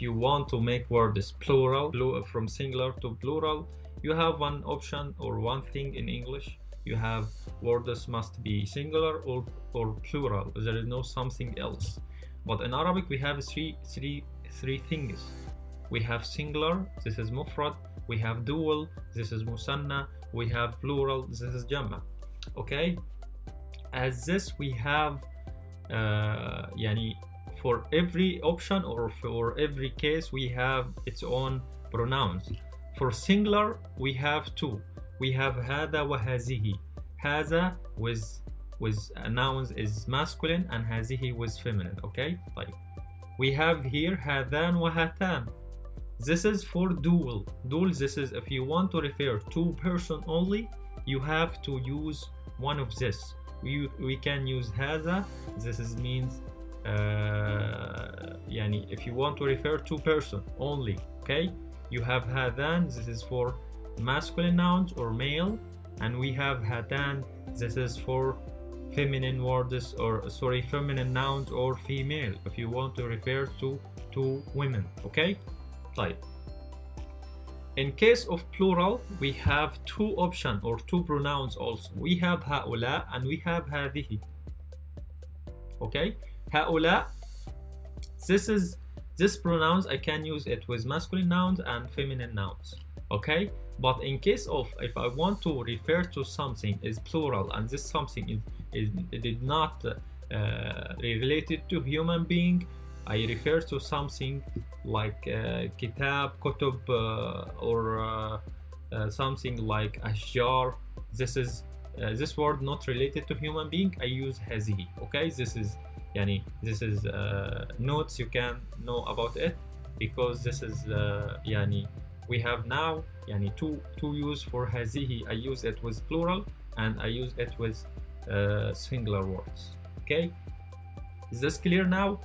you want to make words plural from singular to plural you have one option or one thing in english. You have words must be singular or, or plural. There is no something else. But in arabic we have three three three things. We have singular this is mufrad. We have dual this is musanna. We have plural this is jamma. Okay? As this we have uh, yani for every option or for every case we have its own pronouns for singular we have two we have هذا وهذه هذا with with nouns is masculine and هذه with feminine okay طيب we have here هذان وهاتان this is for dual dual this is if you want to refer to person only you have to use one of this we, we can use هذا this is means uh, يعني if you want to refer to person only okay you have هذان this is for masculine nouns or male and we have هاتان this is for feminine words or sorry feminine nouns or female if you want to refer to two women okay طيب in case of plural we have two options or two pronouns also we have هؤلاء and we have هذه okay هؤلاء this is this pronouns I can use it with masculine nouns and feminine nouns okay but in case of if I want to refer to something is plural and this something is, is it is not uh, related to human being I refer to something like uh, kitab, kutub uh, or uh, uh something like ashjar this is uh, this word not related to human being I use hazihi okay this is yani this is uh, notes you can know about it because this is yani we have now yani two two use for hazihi. I use it with plural and I use it with singular words. Okay? Is this clear now